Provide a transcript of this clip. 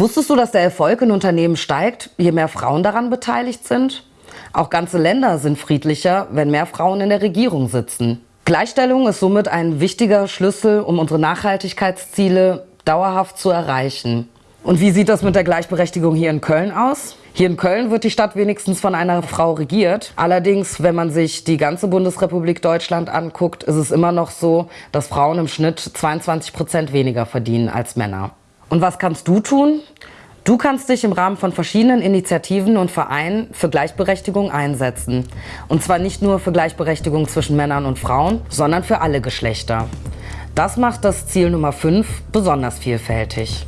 Wusstest du, dass der Erfolg in Unternehmen steigt, je mehr Frauen daran beteiligt sind? Auch ganze Länder sind friedlicher, wenn mehr Frauen in der Regierung sitzen. Gleichstellung ist somit ein wichtiger Schlüssel, um unsere Nachhaltigkeitsziele dauerhaft zu erreichen. Und wie sieht das mit der Gleichberechtigung hier in Köln aus? Hier in Köln wird die Stadt wenigstens von einer Frau regiert. Allerdings, wenn man sich die ganze Bundesrepublik Deutschland anguckt, ist es immer noch so, dass Frauen im Schnitt 22 Prozent weniger verdienen als Männer. Und was kannst du tun? Du kannst dich im Rahmen von verschiedenen Initiativen und Vereinen für Gleichberechtigung einsetzen. Und zwar nicht nur für Gleichberechtigung zwischen Männern und Frauen, sondern für alle Geschlechter. Das macht das Ziel Nummer 5 besonders vielfältig.